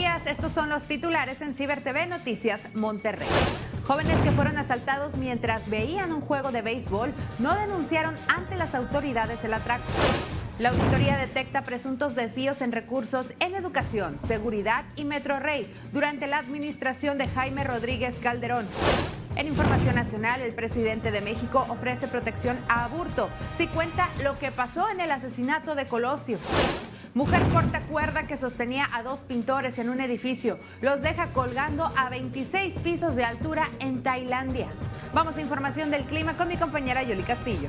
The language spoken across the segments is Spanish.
Días, estos son los titulares en Ciber TV Noticias Monterrey. Jóvenes que fueron asaltados mientras veían un juego de béisbol no denunciaron ante las autoridades el atraco. La auditoría detecta presuntos desvíos en recursos en educación, seguridad y Metro Rey durante la administración de Jaime Rodríguez Calderón. En Información Nacional, el presidente de México ofrece protección a Aburto si cuenta lo que pasó en el asesinato de Colosio. Mujer corta cuerda que sostenía a dos pintores en un edificio. Los deja colgando a 26 pisos de altura en Tailandia. Vamos a información del clima con mi compañera Yoli Castillo.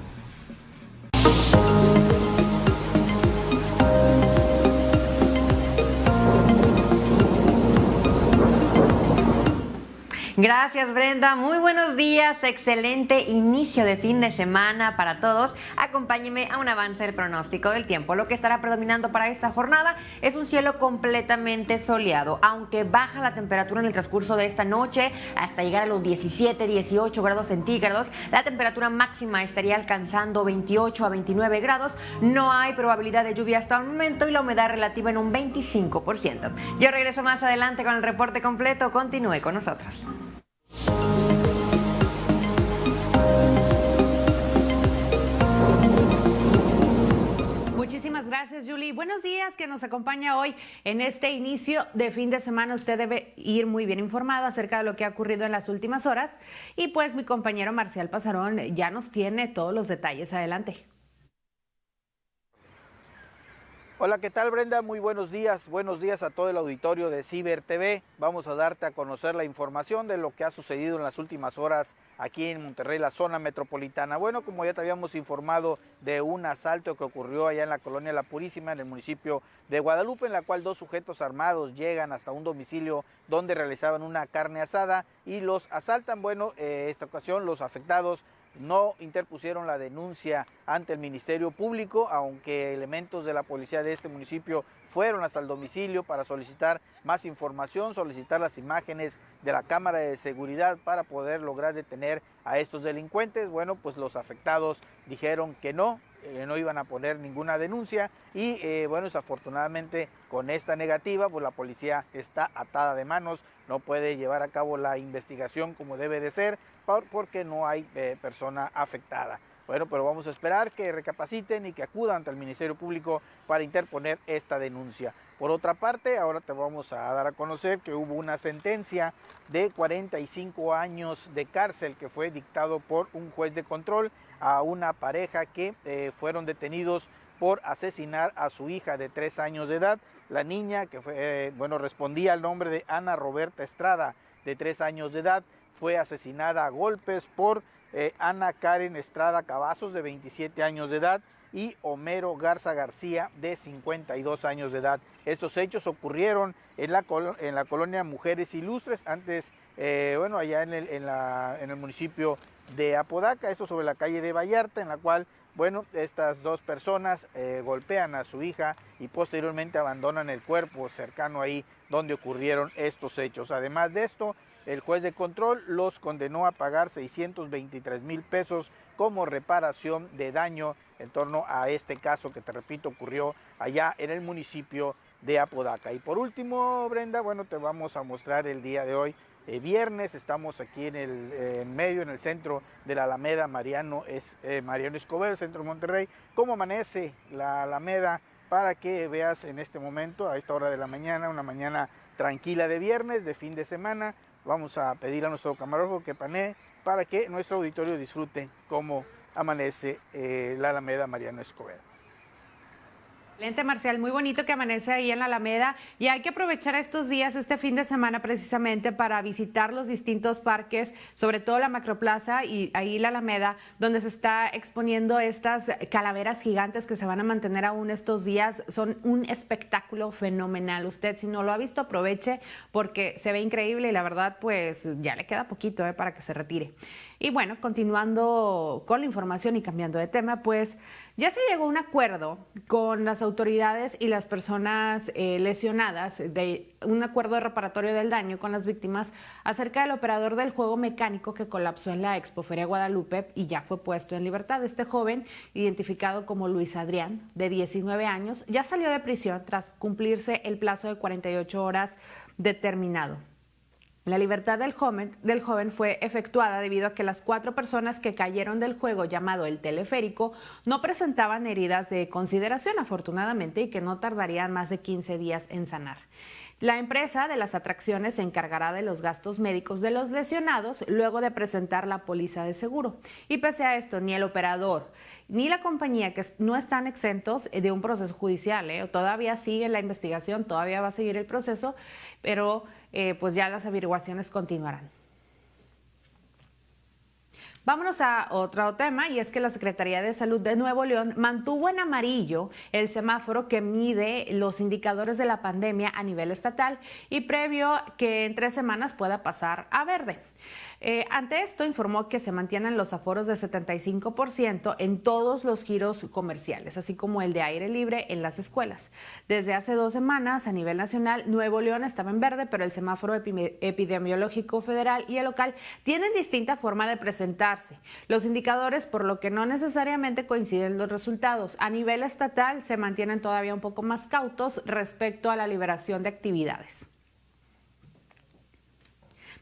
Gracias Brenda, muy buenos días, excelente inicio de fin de semana para todos. Acompáñeme a un avance del pronóstico del tiempo. Lo que estará predominando para esta jornada es un cielo completamente soleado, aunque baja la temperatura en el transcurso de esta noche hasta llegar a los 17, 18 grados centígrados. La temperatura máxima estaría alcanzando 28 a 29 grados. No hay probabilidad de lluvia hasta el momento y la humedad relativa en un 25%. Yo regreso más adelante con el reporte completo. Continúe con nosotros. Muchísimas gracias, Julie. Buenos días que nos acompaña hoy en este inicio de fin de semana. Usted debe ir muy bien informado acerca de lo que ha ocurrido en las últimas horas. Y pues mi compañero Marcial Pasarón ya nos tiene todos los detalles. Adelante. Hola, ¿qué tal Brenda? Muy buenos días. Buenos días a todo el auditorio de Ciber TV. Vamos a darte a conocer la información de lo que ha sucedido en las últimas horas aquí en Monterrey, la zona metropolitana. Bueno, como ya te habíamos informado de un asalto que ocurrió allá en la colonia La Purísima, en el municipio de Guadalupe, en la cual dos sujetos armados llegan hasta un domicilio donde realizaban una carne asada y los asaltan. Bueno, eh, esta ocasión los afectados no interpusieron la denuncia ante el Ministerio Público, aunque elementos de la policía de este municipio fueron hasta el domicilio para solicitar más información, solicitar las imágenes de la cámara de seguridad para poder lograr detener a estos delincuentes. Bueno, pues los afectados dijeron que no, eh, no iban a poner ninguna denuncia y eh, bueno, desafortunadamente con esta negativa, pues la policía está atada de manos, no puede llevar a cabo la investigación como debe de ser porque no hay eh, persona afectada. Bueno, pero vamos a esperar que recapaciten y que acudan ante el Ministerio Público para interponer esta denuncia. Por otra parte, ahora te vamos a dar a conocer que hubo una sentencia de 45 años de cárcel que fue dictado por un juez de control a una pareja que eh, fueron detenidos por asesinar a su hija de tres años de edad. La niña, que fue, eh, bueno, respondía al nombre de Ana Roberta Estrada, de tres años de edad, fue asesinada a golpes por eh, Ana Karen Estrada Cavazos, de 27 años de edad, y Homero Garza García, de 52 años de edad. Estos hechos ocurrieron en la, en la colonia Mujeres Ilustres, antes, eh, bueno, allá en el, en el municipio de Apodaca, esto sobre la calle de Vallarta, en la cual, bueno, estas dos personas eh, golpean a su hija y posteriormente abandonan el cuerpo cercano ahí donde ocurrieron estos hechos. Además de esto, el juez de control los condenó a pagar 623 mil pesos como reparación de daño en torno a este caso que te repito ocurrió allá en el municipio de Apodaca. Y por último, Brenda, bueno, te vamos a mostrar el día de hoy, eh, viernes, estamos aquí en el medio, en el centro de la Alameda Mariano, es, eh, Mariano Escobedo, centro de Monterrey, cómo amanece la Alameda para que veas en este momento, a esta hora de la mañana, una mañana tranquila de viernes, de fin de semana, Vamos a pedir a nuestro camarógrafo que panee para que nuestro auditorio disfrute cómo amanece eh, la Alameda Mariano Escobedo. Excelente, Marcial, muy bonito que amanece ahí en la Alameda y hay que aprovechar estos días, este fin de semana precisamente para visitar los distintos parques, sobre todo la Macroplaza y ahí la Alameda, donde se está exponiendo estas calaveras gigantes que se van a mantener aún estos días. Son un espectáculo fenomenal. Usted si no lo ha visto, aproveche porque se ve increíble y la verdad pues ya le queda poquito eh, para que se retire. Y bueno, continuando con la información y cambiando de tema, pues ya se llegó a un acuerdo con las autoridades y las personas eh, lesionadas, de un acuerdo de reparatorio del daño con las víctimas acerca del operador del juego mecánico que colapsó en la Expo Feria Guadalupe y ya fue puesto en libertad. Este joven, identificado como Luis Adrián, de 19 años, ya salió de prisión tras cumplirse el plazo de 48 horas determinado. La libertad del joven, fue efectuada debido a que las cuatro personas que cayeron del juego llamado el teleférico no presentaban heridas de consideración, afortunadamente, y que no tardarían más de 15 días en sanar. La empresa de las atracciones se encargará de los gastos médicos de los lesionados luego de presentar la póliza de seguro. Y pese a esto, ni el operador ni la compañía, que no están exentos de un proceso judicial, ¿eh? todavía sigue la investigación, todavía va a seguir el proceso, pero eh, pues ya las averiguaciones continuarán. Vámonos a otro tema y es que la Secretaría de Salud de Nuevo León mantuvo en amarillo el semáforo que mide los indicadores de la pandemia a nivel estatal y previo que en tres semanas pueda pasar a verde. Eh, ante esto, informó que se mantienen los aforos de 75% en todos los giros comerciales, así como el de aire libre en las escuelas. Desde hace dos semanas, a nivel nacional, Nuevo León estaba en verde, pero el semáforo epidemiológico federal y el local tienen distinta forma de presentarse. Los indicadores, por lo que no necesariamente coinciden los resultados. A nivel estatal, se mantienen todavía un poco más cautos respecto a la liberación de actividades.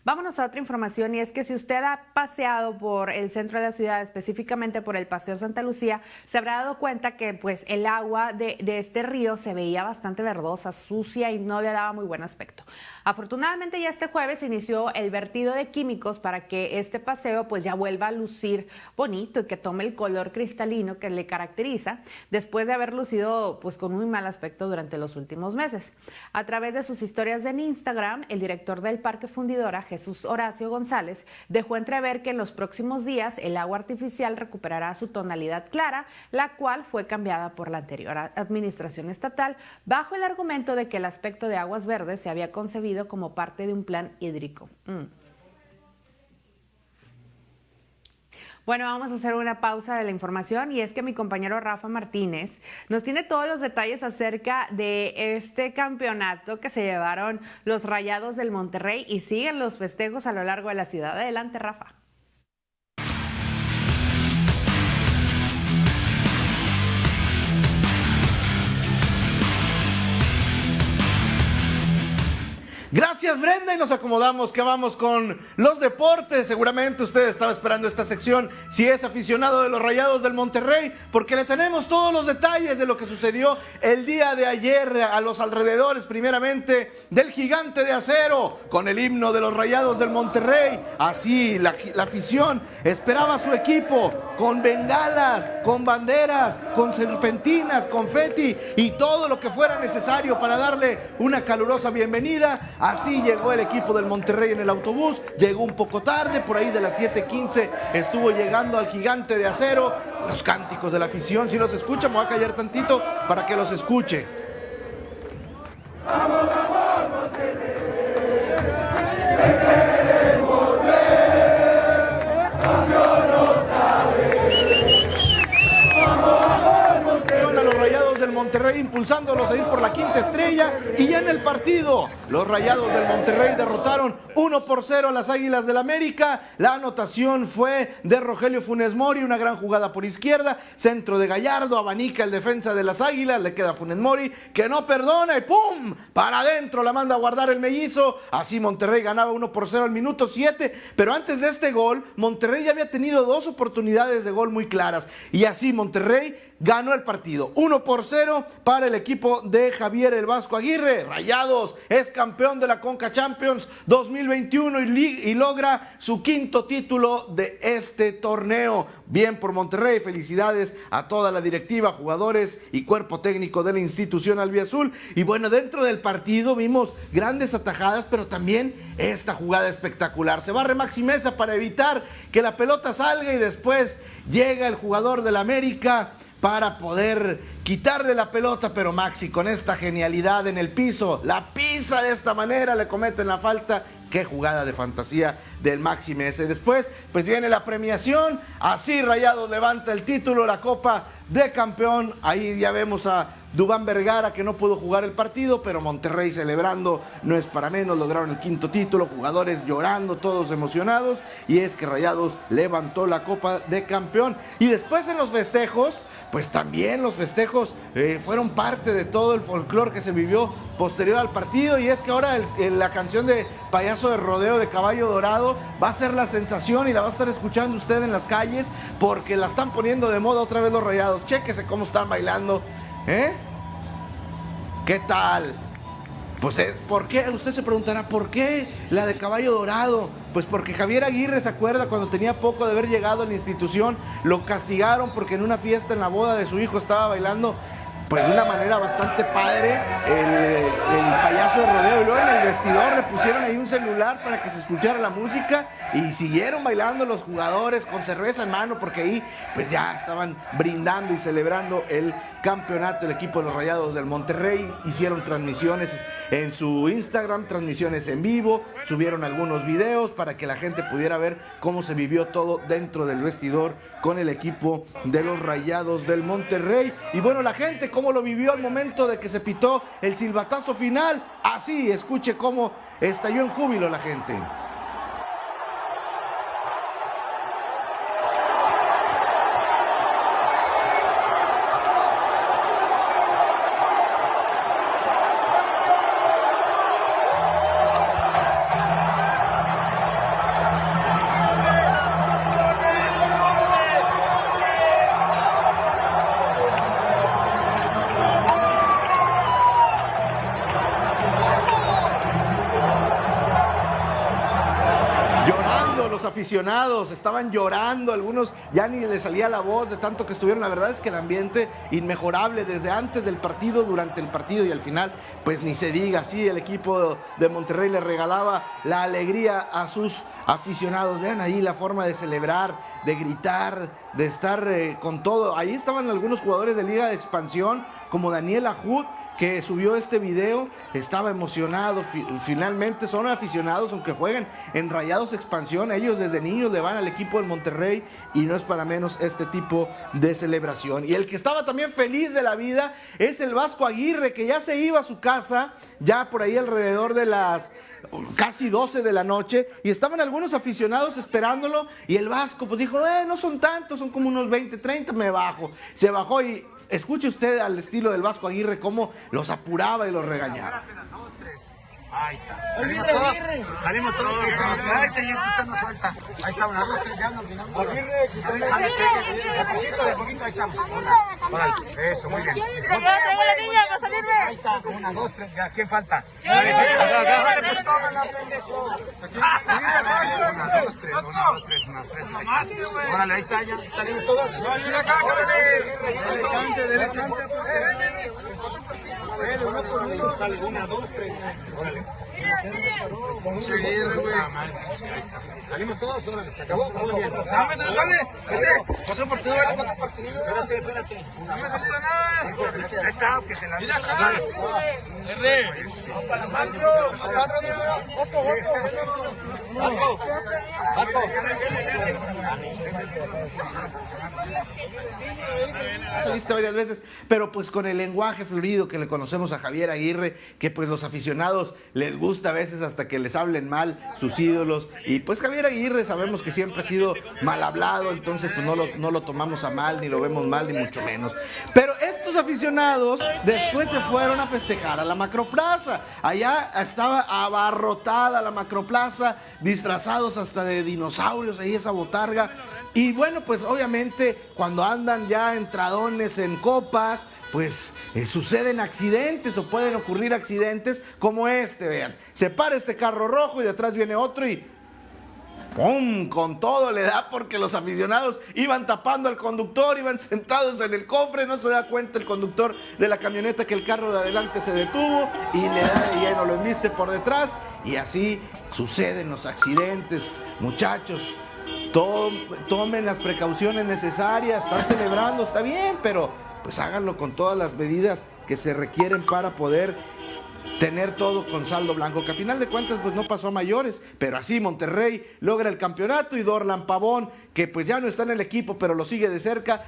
Vámonos a otra información y es que si usted ha paseado por el centro de la ciudad, específicamente por el Paseo Santa Lucía, se habrá dado cuenta que pues el agua de, de este río se veía bastante verdosa, sucia y no le daba muy buen aspecto. Afortunadamente ya este jueves inició el vertido de químicos para que este paseo pues ya vuelva a lucir bonito y que tome el color cristalino que le caracteriza después de haber lucido pues con muy mal aspecto durante los últimos meses. A través de sus historias en Instagram, el director del Parque Fundidora, Jesús Horacio González, dejó entrever que en los próximos días el agua artificial recuperará su tonalidad clara, la cual fue cambiada por la anterior administración estatal bajo el argumento de que el aspecto de aguas verdes se había concebido como parte de un plan hídrico. Mm. Bueno, vamos a hacer una pausa de la información y es que mi compañero Rafa Martínez nos tiene todos los detalles acerca de este campeonato que se llevaron los Rayados del Monterrey y siguen los festejos a lo largo de la ciudad. Adelante, Rafa. Gracias Brenda y nos acomodamos que vamos con los deportes. Seguramente usted estaba esperando esta sección si es aficionado de los Rayados del Monterrey porque le tenemos todos los detalles de lo que sucedió el día de ayer a los alrededores primeramente del gigante de acero con el himno de los Rayados del Monterrey. Así la, afición esperaba a su equipo con bengalas, con banderas, con serpentinas, confeti y todo lo que fuera necesario para darle una calurosa bienvenida Así llegó el equipo del Monterrey en el autobús, llegó un poco tarde, por ahí de las 7:15 estuvo llegando al gigante de acero. Los cánticos de la afición, si los escucha, me voy a callar tantito para que los escuche. ¡Vamos, vamos, Monterrey! Monterrey impulsándolos a ir por la quinta estrella y ya en el partido los Rayados del Monterrey derrotaron 1 por 0 a las Águilas del América. La anotación fue de Rogelio Funes Mori, una gran jugada por izquierda, centro de Gallardo, abanica el defensa de las Águilas, le queda Funes Mori que no perdona y ¡pum! Para adentro la manda a guardar el mellizo. Así Monterrey ganaba 1 por 0 al minuto 7, pero antes de este gol Monterrey ya había tenido dos oportunidades de gol muy claras y así Monterrey ganó el partido. 1 por 0 para el equipo de Javier el Vasco Aguirre. Rayados es campeón de la Conca Champions 2021 y, logra su quinto título de este torneo. Bien por Monterrey, felicidades a toda la directiva, jugadores y cuerpo técnico de la institución albiazul. Y bueno, dentro del partido vimos grandes atajadas, pero también esta jugada espectacular. Se barre Maxi Mesa para evitar que la pelota salga y después llega el jugador del América para poder quitarle la pelota, pero Maxi con esta genialidad en el piso, la pisa de esta manera, le cometen la falta Qué jugada de fantasía del Maxi ese. Después, pues viene la premiación. Así Rayado levanta el título, la Copa de Campeón. Ahí ya vemos a Dubán Vergara que no pudo jugar el partido, pero Monterrey celebrando no es para menos, lograron el quinto título, jugadores llorando, todos emocionados, y es que Rayados levantó la Copa de Campeón. Y después en los festejos, pues también los festejos eh, fueron parte de todo el folclore que se vivió posterior al partido y es que ahora la canción de Payaso de Rodeo de Caballo Dorado va a ser la sensación y la va a estar escuchando usted en las calles porque la están poniendo de moda otra vez los rayados. Chéquese cómo están bailando. ¿Eh? ¿Qué tal? Pues, eh, ¿por qué? Usted se preguntará, ¿por qué la de caballo dorado? Pues porque Javier Aguirre se acuerda cuando tenía poco de haber llegado a la institución, lo castigaron porque en una fiesta en la boda de su hijo estaba bailando pues de una manera bastante padre el, payaso de rodeo. Y luego en el vestidor le pusieron ahí un celular para que se escuchara la música y siguieron bailando los jugadores con cerveza en mano porque ahí pues ya estaban brindando y celebrando el campeonato. El equipo de los Rayados del Monterrey hicieron transmisiones en su Instagram, transmisiones en vivo, subieron algunos videos para que la gente pudiera ver cómo se vivió todo dentro del vestidor con el equipo de los Rayados del Monterrey. Y bueno, la gente cómo lo vivió al momento de que se pitó el silbatazo final. Así, escuche cómo estalló en júbilo la gente. Aficionados estaban llorando, algunos ya ni les salía la voz de tanto que estuvieron. La verdad es que el ambiente inmejorable desde antes del partido, durante el partido y al final, pues ni se diga, sí, el equipo de Monterrey le regalaba la alegría a sus aficionados. Vean ahí la forma de celebrar, de gritar, de estar eh, con todo. Ahí estaban algunos jugadores de Liga de Expansión, como Daniel Ajud, que subió este video estaba emocionado. Finalmente son aficionados, aunque jueguen en Rayados Expansión. Ellos desde niños le van al equipo del Monterrey y no es para menos este tipo de celebración. Y el que estaba también feliz de la vida es el Vasco Aguirre, que ya se iba a su casa, ya por ahí alrededor de las casi 12 de la noche y estaban algunos aficionados esperándolo y el Vasco pues dijo, eh, no son tantos, son como unos 20, 30, me bajo. Se bajó y Escuche usted al estilo del Vasco Aguirre cómo los apuraba y los regañaba. Ahí está. Salimos todos. Salimos todos. Ay, señor, usted no suelta. Ahí está, una, dos, tres, ya nos. Aguirre, de poquito, de poquito, ahí estamos. Órale, eso, muy bien. Ahí está, una, dos, tres, ya, ¿quién falta? Órale, pues tómala, pendejo. Una, dos, tres, una, dos, tres, una, tres, ahí está. Órale, ahí está, ya, salimos todos. No, yo acá, Dele chance, dele chance. Una, dos, tres, güey. Salimos todos, órale, se acabó. Muy bien. Espérate, espérate. No me salió nada. Ahí está, que se la Mira acá. R. Macro. Otro. Vasco. Saliste varias veces, pero pues con el lenguaje fluido que le conocemos a Javier Aguirre, que pues los aficionados les gusta a veces hasta que les hablen mal sus ídolos. Y pues Javier Aguirre sabemos que siempre ha sido mal hablado, entonces pues no lo, no lo tomamos a mal, ni lo vemos mal, ni mucho menos. Pero estos aficionados después se fueron a festejar a la macroplaza. Allá estaba abarrotada la macroplaza, disfrazados hasta de dinosaurios, ahí esa botarga. Y bueno, pues obviamente cuando andan ya entradones en copas, pues eh, suceden accidentes o pueden ocurrir accidentes como este, vean. Se para este carro rojo y detrás viene otro y ¡pum! Con todo le da porque los aficionados iban tapando al conductor, iban sentados en el cofre, no se da cuenta el conductor de la camioneta que el carro de adelante se detuvo y le da de lleno, lo enviste por detrás y así suceden los accidentes. Muchachos, tomen las precauciones necesarias, están celebrando, está bien, pero pues háganlo con todas las medidas que se requieren para poder tener todo con saldo blanco, que a final de cuentas pues no pasó a mayores, pero así Monterrey logra el campeonato y Dorlan Pavón, que pues ya no está en el equipo, pero lo sigue de cerca,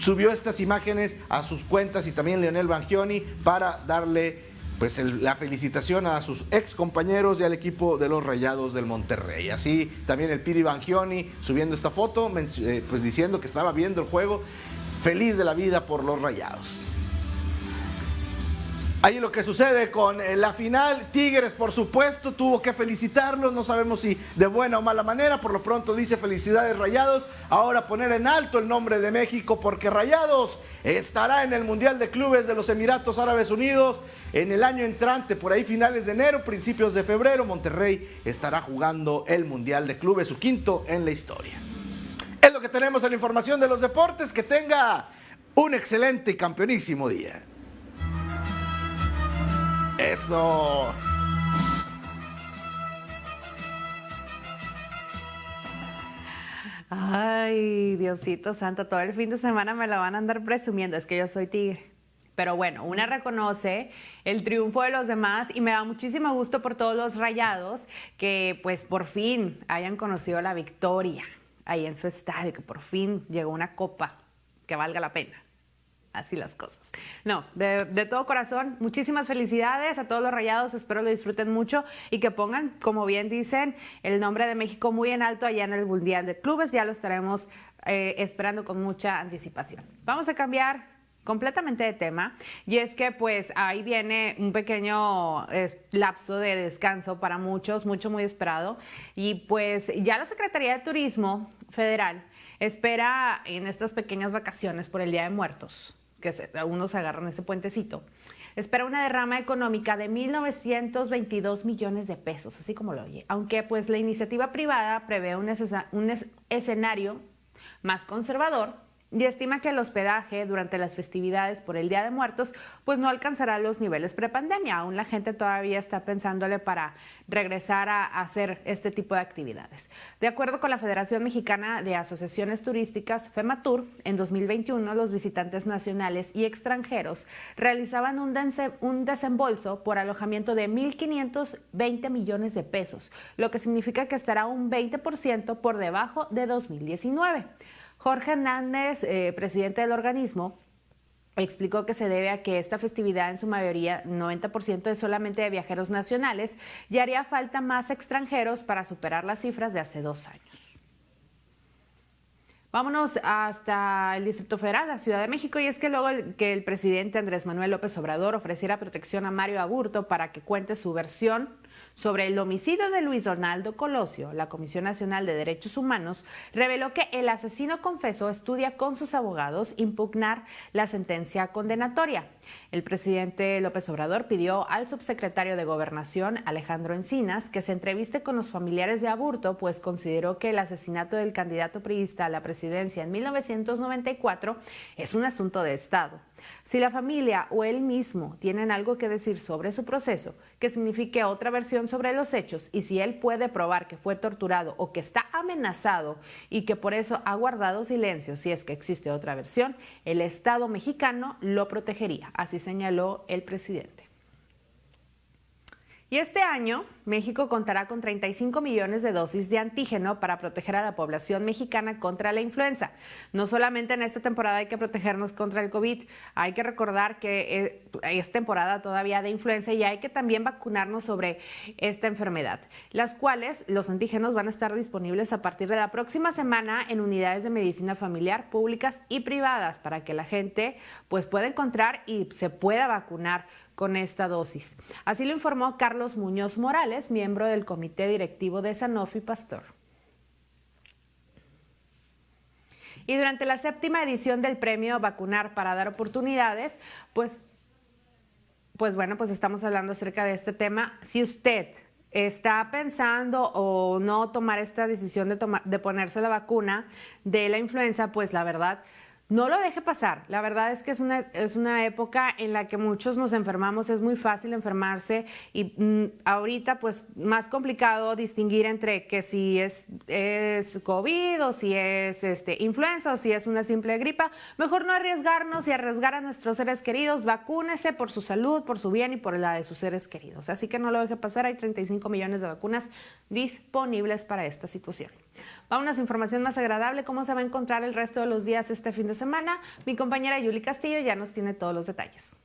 subió estas imágenes a sus cuentas y también Leonel Bangioni para darle pues la felicitación a sus ex compañeros y al equipo de los Rayados del Monterrey. Así también el Piri Bangioni subiendo esta foto, eh, pues diciendo que estaba viendo el juego, feliz de la vida por los Rayados. Ahí lo que sucede con eh, la final, Tigres por supuesto tuvo que felicitarlos, no sabemos si de buena o mala manera, por lo pronto dice felicidades Rayados, ahora poner en alto el nombre de México porque Rayados estará en el Mundial de Clubes de los Emiratos Árabes Unidos en el año entrante, por ahí finales de enero, principios de febrero, Monterrey estará jugando el Mundial de Clubes, su quinto en la historia. Que tenemos en la información de los deportes, que tenga un excelente y campeonísimo día. Eso. Ay, Diosito Santo, todo el fin de semana me la van a andar presumiendo, es que yo soy tigre. Pero bueno, una reconoce el triunfo de los demás y me da muchísimo gusto por todos los rayados que pues por fin hayan conocido la victoria ahí en su estadio, que por fin llegó una copa que valga la pena así las cosas. No, de, todo corazón, muchísimas felicidades a todos los rayados, espero lo disfruten mucho y que pongan, como bien dicen, el nombre de México muy en alto allá en el Mundial de Clubes, ya lo estaremos eh, esperando con mucha anticipación. Vamos a cambiar completamente de tema. Y es que pues ahí viene un pequeño lapso de descanso para muchos, mucho muy esperado. Y pues ya la Secretaría de Turismo Federal espera en estas pequeñas vacaciones por el Día de Muertos que algunos agarran ese puentecito, espera una derrama económica de 1.922 millones de pesos, así como lo oye, aunque pues la iniciativa privada prevé un, un escenario más conservador y estima que el hospedaje durante las festividades por el Día de Muertos pues no alcanzará los niveles prepandemia. Aún la gente todavía está pensándole para regresar a hacer este tipo de actividades. De acuerdo con la Federación Mexicana de Asociaciones Turísticas, FEMATUR, en 2021 los visitantes nacionales y extranjeros realizaban un, un desembolso por alojamiento de 1.520 millones de pesos, lo que significa que estará un 20% por debajo de 2019. Jorge Hernández, eh, presidente del organismo, explicó que se debe a que esta festividad en su mayoría, 90% es solamente de viajeros nacionales y haría falta más extranjeros para superar las cifras de hace dos años. Vámonos hasta el Distrito Federal, la Ciudad de México, y es que luego que el presidente Andrés Manuel López Obrador ofreciera protección a Mario Aburto para que cuente su versión sobre el homicidio de Luis Donaldo Colosio, la Comisión Nacional de Derechos Humanos reveló que el asesino confeso estudia con sus abogados impugnar la sentencia condenatoria. El presidente López Obrador pidió al subsecretario de Gobernación, Alejandro Encinas, que se entreviste con los familiares de Aburto, pues consideró que el asesinato del candidato priista a la presidencia en 1994 es un asunto de Estado. Si la familia o él mismo tienen algo que decir sobre su proceso, que signifique otra versión sobre los hechos, y si él puede probar que fue torturado o que está amenazado y que por eso ha guardado silencio si es que existe otra versión, el Estado mexicano lo protegería, así señaló el presidente. Y este año, México contará con 35 millones de dosis de antígeno para proteger a la población mexicana contra la influenza. No solamente en esta temporada hay que protegernos contra el COVID, hay que recordar que eh, es temporada todavía de influenza y hay que también vacunarnos sobre esta enfermedad, las cuales los antígenos van a estar disponibles a partir de la próxima semana en unidades de medicina familiar públicas y privadas para que la gente pues pueda encontrar y se pueda vacunar con esta dosis. Así lo informó Carlos Muñoz Morales, miembro del comité directivo de Sanofi Pastor. Y durante la séptima edición del premio Vacunar para dar oportunidades, pues, pues bueno, pues estamos hablando acerca de este tema. Si usted está pensando o no tomar esta decisión de, tomar, de ponerse la vacuna de la influenza, pues la verdad no lo deje pasar. La verdad es que es una, es una época en la que muchos nos enfermamos, es muy fácil enfermarse y mm, ahorita pues más complicado distinguir entre que si es, es COVID o si es este, influenza o si es una simple gripa. Mejor no arriesgarnos y arriesgar a nuestros seres queridos. Vacúnese por su salud, por su bien y por la de sus seres queridos. Así que no lo deje pasar. Hay 35 millones de vacunas disponibles para esta situación. Vamos a información más agradable, cómo se va a encontrar el resto de los días este fin de semana. Mi compañera Yuli Castillo ya nos tiene todos los detalles.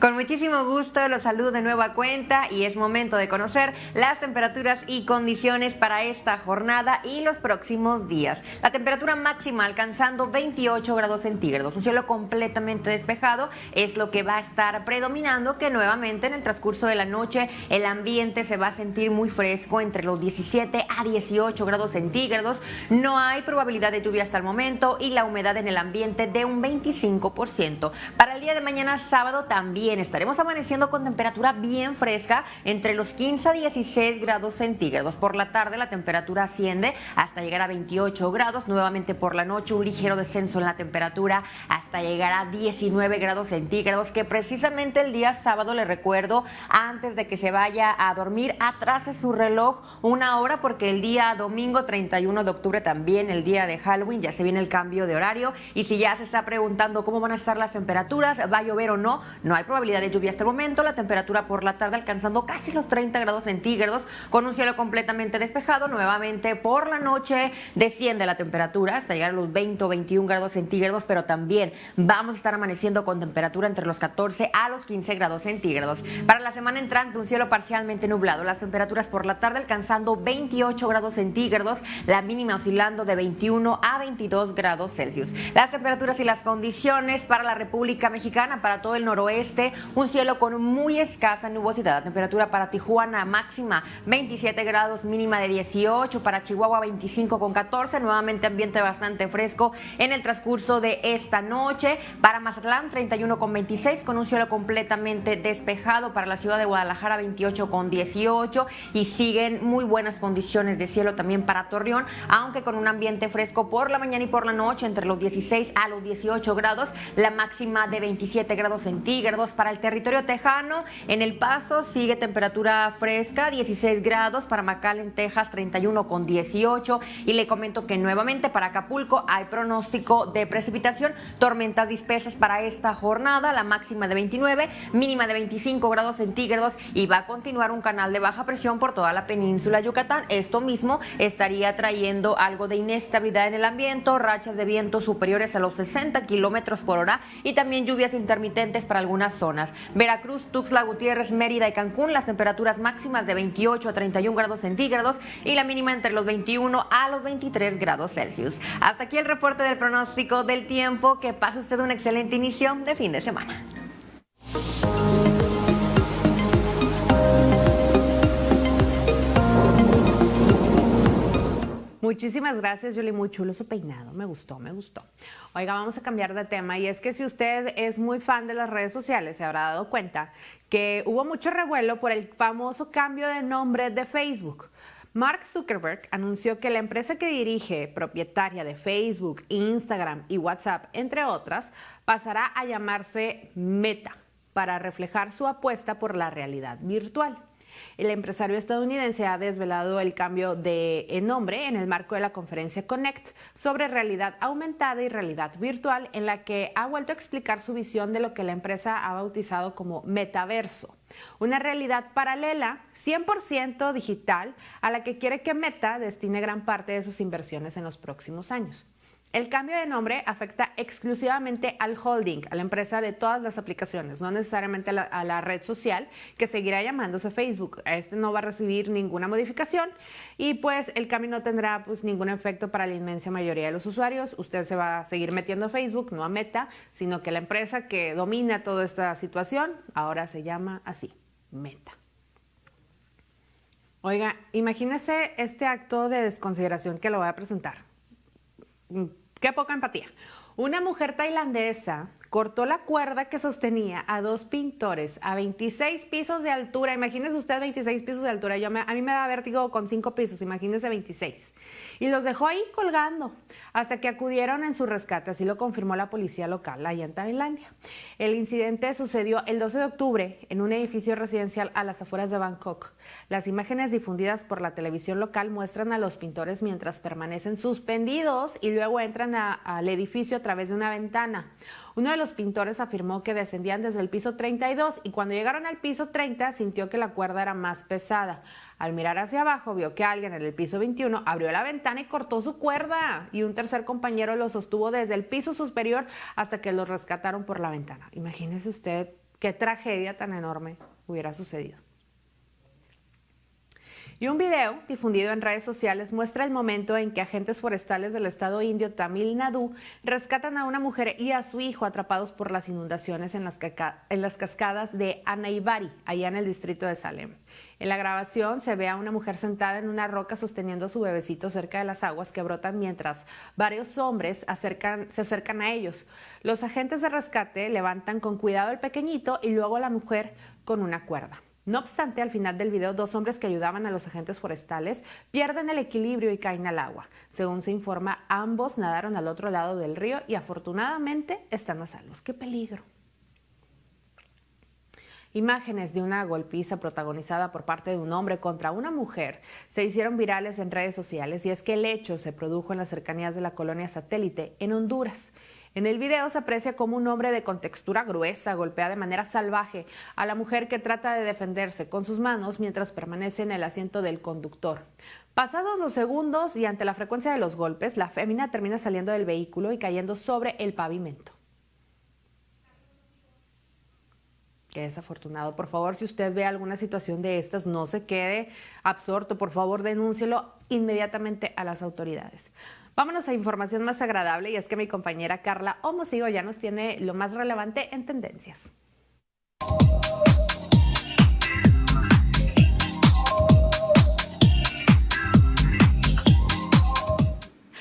Con muchísimo gusto los saludo de nueva cuenta y es momento de conocer las temperaturas y condiciones para esta jornada y los próximos días. La temperatura máxima alcanzando 28 grados centígrados, un cielo completamente despejado es lo que va a estar predominando que nuevamente en el transcurso de la noche el ambiente se va a sentir muy fresco entre los 17 a 18 grados centígrados. No hay probabilidad de lluvia hasta el momento y la humedad en el ambiente de un 25%. Para el día de mañana sábado también estaremos amaneciendo con temperatura bien fresca entre los 15 a 16 grados centígrados. Por la tarde la temperatura asciende hasta llegar a 28 grados. Nuevamente por la noche un ligero descenso en la temperatura hasta llegar a 19 grados centígrados que precisamente el día sábado le recuerdo antes de que se vaya a dormir atrase su reloj una hora porque el día domingo 31 de octubre también el día de Halloween ya se viene el cambio de horario y si ya se está preguntando cómo van a estar las temperaturas, va a llover o no, no hay problema probabilidad de lluvia hasta el momento, la temperatura por la tarde alcanzando casi los 30 grados centígrados con un cielo completamente despejado. Nuevamente por la noche desciende la temperatura hasta llegar a los 20 o 21 grados centígrados, pero también vamos a estar amaneciendo con temperatura entre los 14 a los 15 grados centígrados. Para la semana entrante un cielo parcialmente nublado, las temperaturas por la tarde alcanzando 28 grados centígrados, la mínima oscilando de 21 a 22 grados Celsius. Las temperaturas y las condiciones para la República Mexicana, para todo el noroeste, un cielo con muy escasa nubosidad. Temperatura para Tijuana máxima 27 grados, mínima de 18. Para Chihuahua 25 con 14. Nuevamente ambiente bastante fresco en el transcurso de esta noche. Para Mazatlán 31 con 26 con un cielo completamente despejado. Para la ciudad de Guadalajara 28 con 18 y siguen muy buenas condiciones de cielo también para Torreón, aunque con un ambiente fresco por la mañana y por la noche entre los 16 a los 18 grados, la máxima de 27 grados centígrados para el territorio tejano. En El Paso sigue temperatura fresca, 16 grados. Para en Texas, 31 con 18. Y le comento que nuevamente para Acapulco hay pronóstico de precipitación, tormentas dispersas para esta jornada, la máxima de 29, mínima de 25 grados centígrados y va a continuar un canal de baja presión por toda la península Yucatán. Esto mismo estaría trayendo algo de inestabilidad en el ambiente, rachas de viento superiores a los 60 kilómetros por hora y también lluvias intermitentes para algunas zonas Veracruz, Tuxtla Gutiérrez, Mérida y Cancún, las temperaturas máximas de 28 a 31 grados centígrados y la mínima entre los 21 a los 23 grados Celsius. Hasta aquí el reporte del pronóstico del tiempo. Que pase usted un excelente inicio de fin de semana. Muchísimas gracias, Julie. Muy chulo su peinado. Me gustó, me gustó. Oiga, vamos a cambiar de tema. Y es que si usted es muy fan de las redes sociales, se habrá dado cuenta que hubo mucho revuelo por el famoso cambio de nombre de Facebook. Mark Zuckerberg anunció que la empresa que dirige, propietaria de Facebook, Instagram y WhatsApp, entre otras, pasará a llamarse Meta para reflejar su apuesta por la realidad virtual. El empresario estadounidense ha desvelado el cambio de nombre en el marco de la conferencia Connect sobre realidad aumentada y realidad virtual, en la que ha vuelto a explicar su visión de lo que la empresa ha bautizado como metaverso una realidad paralela 100% digital a la que quiere que Meta destine gran parte de sus inversiones en los próximos años. El cambio de nombre afecta exclusivamente al holding, a la empresa de todas las aplicaciones, no necesariamente a la, red social que seguirá llamándose Facebook. Este no va a recibir ninguna modificación y pues el cambio no tendrá pues ningún efecto para la inmensa mayoría de los usuarios. Usted se va a seguir metiendo a Facebook, no a Meta, sino que la empresa que domina toda esta situación ahora se llama así, Meta. Oiga, imagínese este acto de desconsideración que lo voy a presentar qué poca empatía. Una mujer tailandesa cortó la cuerda que sostenía a dos pintores a 26 pisos de altura. Imagínese usted 26 pisos de altura. Yo a mí me da vértigo con 5 pisos, imagínese 26. Y los dejó ahí colgando hasta que acudieron en su rescate, así lo confirmó la policía local allá en Tailandia. El incidente sucedió el 12 de octubre en un edificio residencial a las afueras de Bangkok. Las imágenes difundidas por la televisión local muestran a los pintores mientras permanecen suspendidos y luego entran al edificio a través de una ventana. Uno de los pintores afirmó que descendían desde el piso 32 y cuando llegaron al piso 30 sintió que la cuerda era más pesada. Al mirar hacia abajo vio que alguien en el piso 21 abrió la ventana y cortó su cuerda y un tercer compañero lo sostuvo desde el piso superior hasta que lo rescataron por la ventana. Imagínese usted qué tragedia tan enorme hubiera sucedido. Y un video difundido en redes sociales muestra el momento en que agentes forestales del estado indio Tamil Nadu rescatan a una mujer y a su hijo atrapados por las inundaciones en las, cascadas de Anaibari, allá en el distrito de Salem. En la grabación se ve a una mujer sentada en una roca sosteniendo a su bebecito cerca de las aguas que brotan mientras varios hombres se acercan a ellos. Los agentes de rescate levantan con cuidado al pequeñito y luego a la mujer con una cuerda. No obstante, al final del video, dos hombres que ayudaban a los agentes forestales pierden el equilibrio y caen al agua. Según se informa, ambos nadaron al otro lado del río y afortunadamente están a salvos. ¡Qué peligro! Imágenes de una golpiza protagonizada por parte de un hombre contra una mujer se hicieron virales en redes sociales y es que el hecho se produjo en las cercanías de la colonia satélite en Honduras. En el video se aprecia como un hombre de contextura gruesa golpea de manera salvaje a la mujer que trata de defenderse con sus manos mientras permanece en el asiento del conductor. Pasados los segundos y ante la frecuencia de los golpes, la fémina termina saliendo del vehículo y cayendo sobre el pavimento. Qué desafortunado. Por favor, si usted ve alguna situación de estas, no se quede absorto. Por favor, denúncielo inmediatamente a las autoridades. Vámonos a información más agradable y es que mi compañera Carla Homosigo ya nos tiene lo más relevante en tendencias.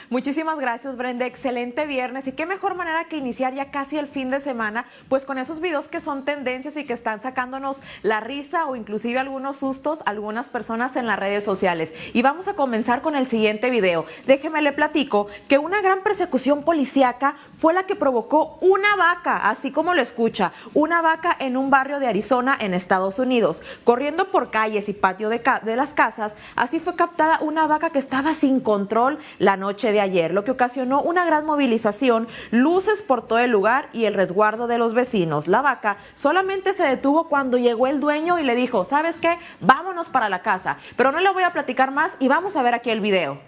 Muchísimas gracias, Brenda. Excelente viernes. Y qué mejor manera que iniciar ya casi el fin de semana, pues con esos videos que son tendencias y que están sacándonos la risa o inclusive algunos sustos a algunas personas en las redes sociales. Y vamos a comenzar con el siguiente video. Déjeme le platico que una gran persecución policíaca fue la que provocó una vaca, así como lo escucha, una vaca en un barrio de Arizona en Estados Unidos, corriendo por calles y patio de, de las casas. Así fue captada una vaca que estaba sin control la noche de ayer, lo que ocasionó una gran movilización, luces por todo el lugar y el resguardo de los vecinos. La vaca solamente se detuvo cuando llegó el dueño y le dijo, ¿sabes qué? Vámonos para la casa. Pero no le voy a platicar más y vamos a ver aquí el video.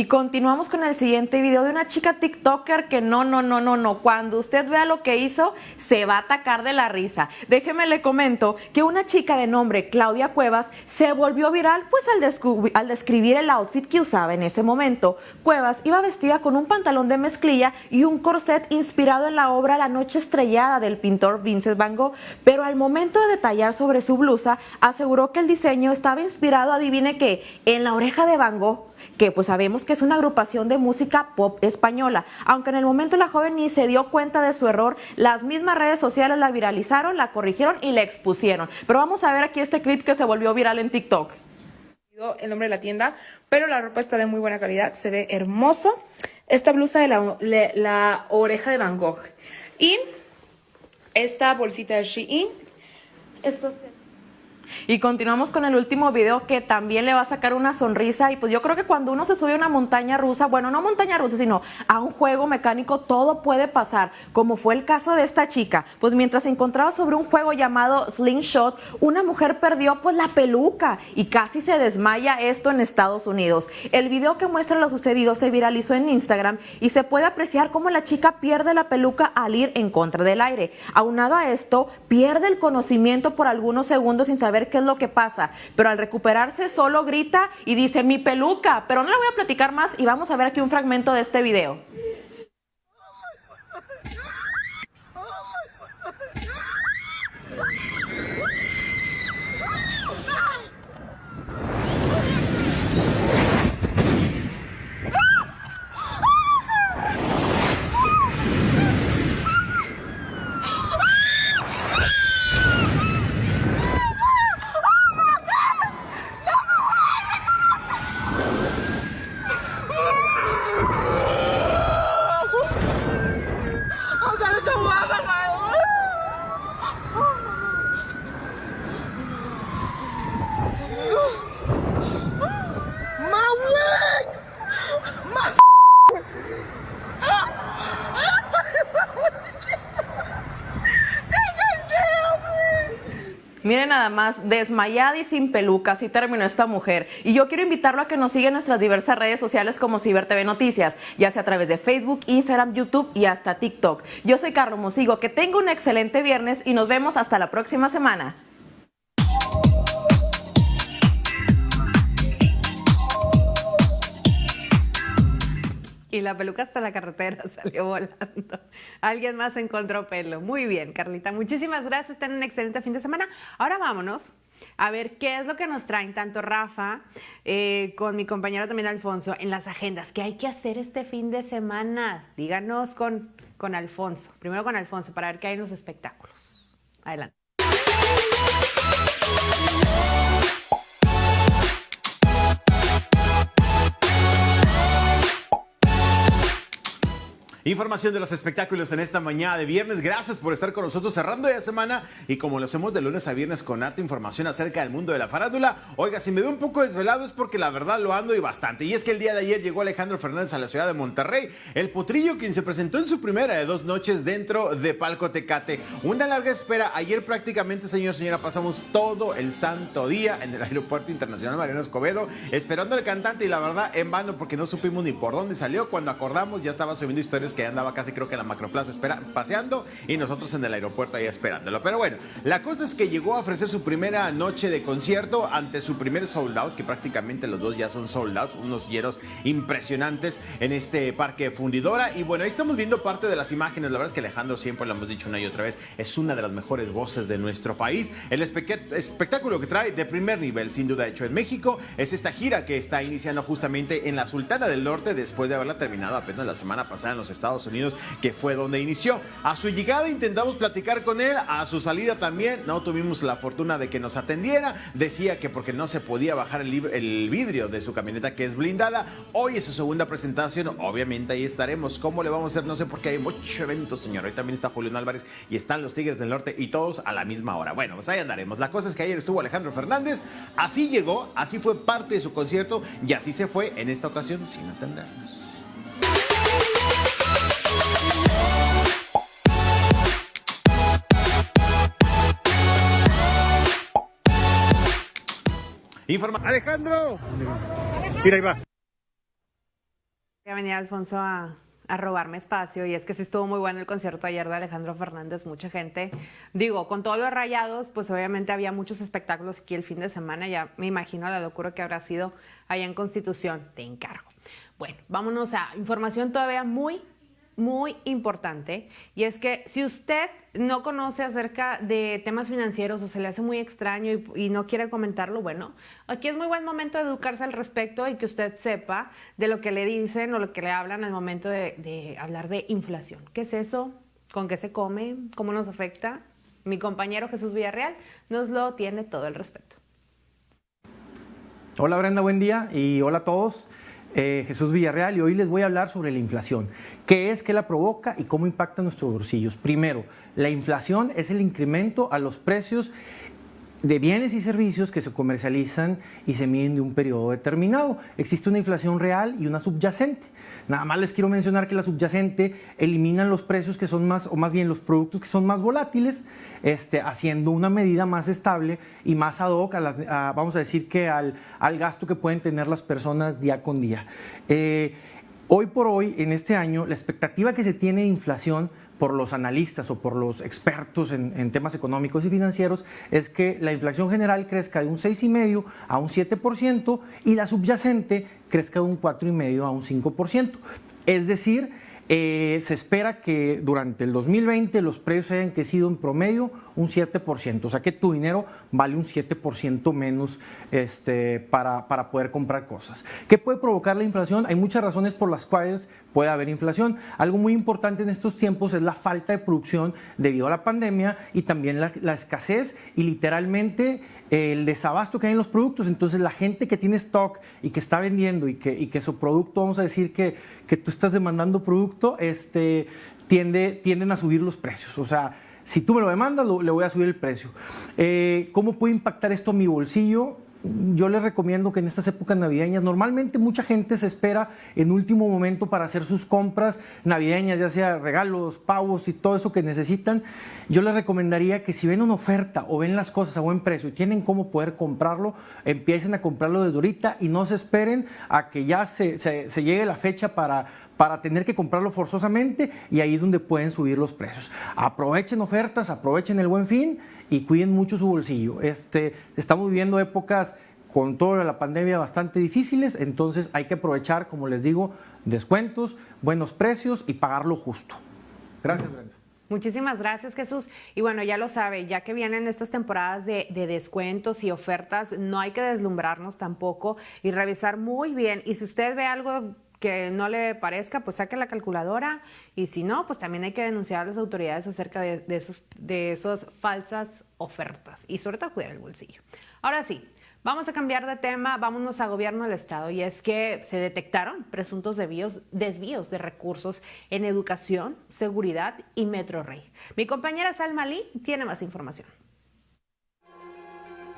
Y continuamos con el siguiente video de una chica TikToker que no, no, no, no, no. Cuando usted vea lo que hizo, se va a atacar de la risa. Déjeme le comento que una chica de nombre Claudia Cuevas se volvió viral pues al, describir el outfit que usaba en ese momento. Cuevas iba vestida con un pantalón de mezclilla y un corset inspirado en la obra La Noche Estrellada del pintor Vincent Van Gogh, pero al momento de detallar sobre su blusa, aseguró que el diseño estaba inspirado, adivine qué, en la oreja de Van Gogh que pues sabemos que es una agrupación de música pop española. Aunque en el momento la joven ni se dio cuenta de su error, las mismas redes sociales la viralizaron, la corrigieron y la expusieron. Pero vamos a ver aquí este clip que se volvió viral en TikTok. El nombre de la tienda, pero la ropa está de muy buena calidad, se ve hermoso. Esta blusa de la, oreja de Van Gogh. Y esta bolsita de Shein. Estos Y continuamos con el último video que también le va a sacar una sonrisa. Y pues yo creo que cuando uno se sube a una montaña rusa, bueno, no montaña rusa, sino a un juego mecánico, todo puede pasar. Como fue el caso de esta chica. Pues mientras se encontraba sobre un juego llamado Slingshot, una mujer perdió pues la peluca y casi se desmaya esto en Estados Unidos. El video que muestra lo sucedido se viralizó en Instagram y se puede apreciar cómo la chica pierde la peluca al ir en contra del aire. Aunado a esto, pierde el conocimiento por algunos segundos sin saber qué es lo que pasa, pero al recuperarse solo grita y dice mi peluca, pero no le voy a platicar más y vamos a ver aquí un fragmento de este video. Miren nada más, desmayada y sin peluca, así terminó esta mujer. Y yo quiero invitarlo a que nos siga en nuestras diversas redes sociales como Ciber TV Noticias, ya sea a través de Facebook, Instagram, YouTube y hasta TikTok. Yo soy Carlos Mosigo, que tenga un excelente viernes y nos vemos hasta la próxima semana. Y la peluca hasta la carretera salió volando. Alguien más encontró pelo. Muy bien, Carlita. Muchísimas gracias. Ten un excelente fin de semana. Ahora vámonos a ver qué es lo que nos traen tanto Rafa eh, con mi compañero también Alfonso en las agendas. ¿Qué hay que hacer este fin de semana? Díganos con, con Alfonso. Primero con Alfonso para ver qué hay en los espectáculos. Adelante. Información de los espectáculos en esta mañana de viernes. Gracias por estar con nosotros cerrando ya semana y como lo hacemos de lunes a viernes con harta información acerca del mundo de la farándula. Oiga, si me veo un poco desvelado es porque la verdad lo ando y bastante. Y es que el día de ayer llegó Alejandro Fernández a la ciudad de Monterrey, el potrillo quien se presentó en su primera de dos noches dentro de Palco Tecate. Una larga espera. Ayer prácticamente, señor, señora, pasamos todo el santo día en el Aeropuerto Internacional Mariano Escobedo esperando al cantante y la verdad en vano porque no supimos ni por dónde salió. Cuando acordamos ya estaba subiendo historias que andaba casi creo que la macroplaza espera, paseando y nosotros en el aeropuerto ahí esperándolo. Pero bueno, la cosa es que llegó a ofrecer su primera noche de concierto ante su primer sold out, que prácticamente los dos ya son sold out, unos hieros impresionantes en este parque fundidora. Y bueno, ahí estamos viendo parte de las imágenes. La verdad es que Alejandro siempre lo hemos dicho una y otra vez, es una de las mejores voces de nuestro país. El espectáculo que trae de primer nivel, sin duda hecho en México, es esta gira que está iniciando justamente en la Sultana del Norte después de haberla terminado apenas la semana pasada en los Unidos, que fue donde inició. A su llegada intentamos platicar con él, a su salida también no tuvimos la fortuna de que nos atendiera. Decía que porque no se podía bajar el, el vidrio de su camioneta que es blindada. Hoy es su segunda presentación, obviamente ahí estaremos. ¿Cómo le vamos a hacer? No sé porque hay mucho evento, señor. Hoy también está Julián Álvarez y están los Tigres del Norte y todos a la misma hora. Bueno, pues ahí andaremos. La cosa es que ayer estuvo Alejandro Fernández, así llegó, así fue parte de su concierto y así se fue en esta ocasión sin atendernos. Informa Alejandro. Mira, ahí va. Ya venía Alfonso a, a, robarme espacio y es que sí estuvo muy bueno el concierto ayer de Alejandro Fernández, mucha gente. Digo, con todos los rayados, pues obviamente había muchos espectáculos aquí el fin de semana, ya me imagino la locura que habrá sido allá en Constitución, te encargo. Bueno, vámonos a información todavía muy, muy importante y es que si usted no conoce acerca de temas financieros o se le hace muy extraño y, no quiere comentarlo, bueno, aquí es muy buen momento de educarse al respecto y que usted sepa de lo que le dicen o lo que le hablan al momento de, de hablar de inflación. ¿Qué es eso? ¿Con qué se come? ¿Cómo nos afecta? Mi compañero Jesús Villarreal nos lo tiene todo el respeto. Hola Brenda, buen día y hola a todos. Eh, Jesús Villarreal y hoy les voy a hablar sobre la inflación. ¿Qué es, qué la provoca y cómo impacta nuestros bolsillos? Primero, la inflación es el incremento a los precios de bienes y servicios que se comercializan y se miden de un periodo determinado. Existe una inflación real y una subyacente. Nada más les quiero mencionar que la subyacente elimina los precios que son más, o más bien los productos que son más volátiles, este, haciendo una medida más estable y más ad hoc, vamos a decir que al, al, gasto que pueden tener las personas día con día. Eh, hoy por hoy, en este año, la expectativa que se tiene de inflación por los analistas o por los expertos en, temas económicos y financieros es que la inflación general crezca de un 6,5 a un 7% y la subyacente crezca de un 4,5 a un 5%. Es decir, eh, se espera que durante el 2020 los precios hayan crecido en promedio un 7%, o sea que tu dinero vale un 7% menos este, para, para poder comprar cosas. ¿Qué puede provocar la inflación? Hay muchas razones por las cuales puede haber inflación. Algo muy importante en estos tiempos es la falta de producción debido a la pandemia y también la, la escasez y literalmente el desabasto que hay en los productos. Entonces la gente que tiene stock y que está vendiendo y que, y que su producto, vamos a decir que, que tú estás demandando producto, este, tiende, tienden a subir los precios. O sea, si tú me lo demandas, le voy a subir el precio. Eh, ¿Cómo puede impactar esto en mi bolsillo? Yo les recomiendo que en estas épocas navideñas, normalmente mucha gente se espera en último momento para hacer sus compras navideñas, ya sea regalos, pavos y todo eso que necesitan. Yo les recomendaría que si ven una oferta o ven las cosas a buen precio y tienen cómo poder comprarlo, empiecen a comprarlo desde ahorita y no se esperen a que ya se, se llegue la fecha para, para tener que comprarlo forzosamente y ahí es donde pueden subir los precios. Aprovechen ofertas, aprovechen el buen fin y cuiden mucho su bolsillo. Este, estamos viviendo épocas con toda la pandemia bastante difíciles, entonces hay que aprovechar, como les digo, descuentos, buenos precios y pagarlo justo. Gracias, Brenda. Muchísimas gracias, Jesús. Y bueno, ya lo sabe, ya que vienen estas temporadas de, de, descuentos y ofertas, no hay que deslumbrarnos tampoco y revisar muy bien. Y si usted ve algo que no le parezca, pues saque la calculadora y si no, pues también hay que denunciar a las autoridades acerca de, esos, esas falsas ofertas y sobre todo cuidar el bolsillo. Ahora sí, vamos a cambiar de tema, vámonos a gobierno del Estado y es que se detectaron presuntos desvíos, desvíos de recursos en educación, seguridad y Metro Rey. Mi compañera Salma Lee tiene más información.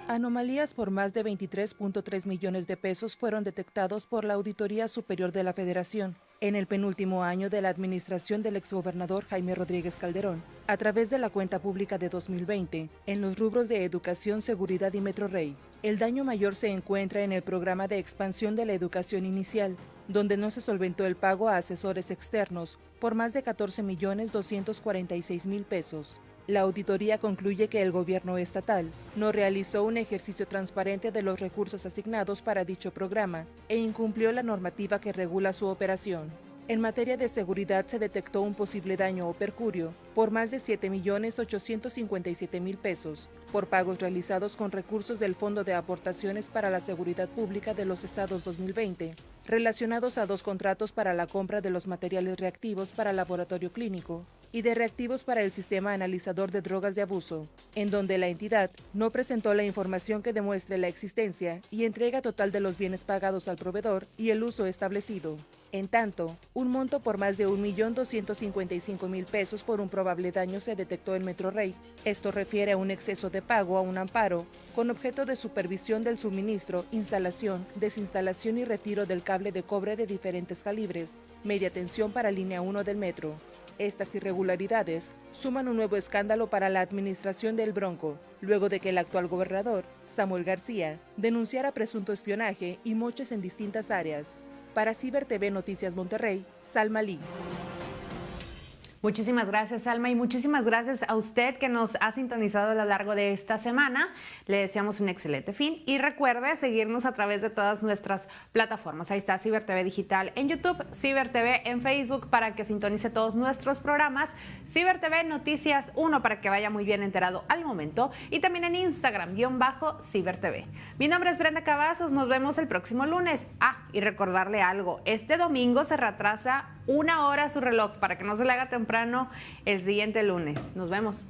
Anomalías por más de 23.3 millones de pesos fueron detectados por la Auditoría Superior de la Federación en el penúltimo año de la administración del exgobernador Jaime Rodríguez Calderón, a través de la cuenta pública de 2020, en los rubros de educación, seguridad y Metro Rey. El daño mayor se encuentra en el programa de expansión de la educación inicial, donde no se solventó el pago a asesores externos por más de 14 millones 246 mil pesos. La auditoría concluye que el gobierno estatal no realizó un ejercicio transparente de los recursos asignados para dicho programa e incumplió la normativa que regula su operación. En materia de seguridad se detectó un posible daño o percurio por más de 7.857.000 pesos por pagos realizados con recursos del Fondo de Aportaciones para la Seguridad Pública de los Estados 2020, relacionados a dos contratos para la compra de los materiales reactivos para laboratorio clínico y de reactivos para el sistema analizador de drogas de abuso, en donde la entidad no presentó la información que demuestre la existencia y entrega total de los bienes pagados al proveedor y el uso establecido. En tanto, un monto por más de 1.255.000 pesos por un probable daño se detectó en Metro Rey. Esto refiere a un exceso de pago a un amparo con objeto de supervisión del suministro, instalación, desinstalación y retiro del cable de cobre de diferentes calibres, media tensión para línea 1 del metro. Estas irregularidades suman un nuevo escándalo para la administración del Bronco, luego de que el actual gobernador, Samuel García, denunciara presunto espionaje y moches en distintas áreas. Para Ciber TV Noticias Monterrey, Salma Lee. Muchísimas gracias, Alma, y muchísimas gracias a usted que nos ha sintonizado a lo largo de esta semana. Le deseamos un excelente fin y recuerde seguirnos a través de todas nuestras plataformas. Ahí está Ciber TV Digital en YouTube, Ciber TV en Facebook para que sintonice todos nuestros programas, Ciber TV Noticias 1 para que vaya muy bien enterado al momento y también en Instagram, guion bajo Ciber TV. Mi nombre es Brenda Cavazos, nos vemos el próximo lunes. Ah, y recordarle algo, este domingo se retrasa una hora su reloj para que no se le haga temprano el siguiente lunes. Nos vemos.